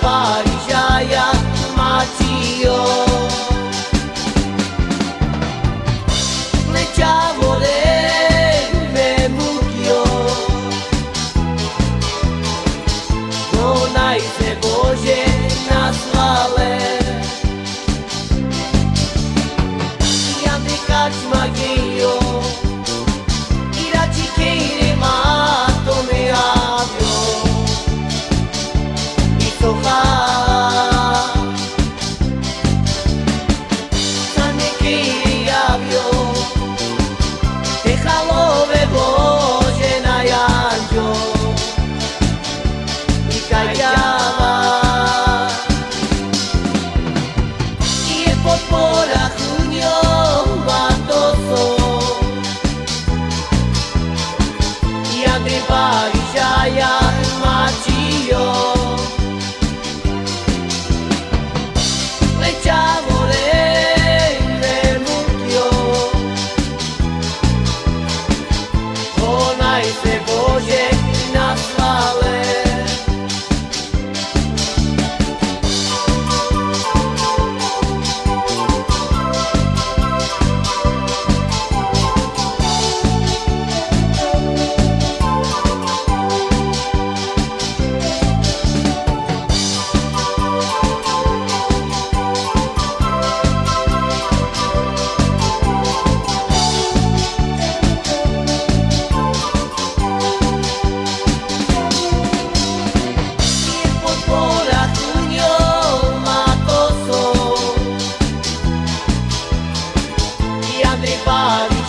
body. Junio madre para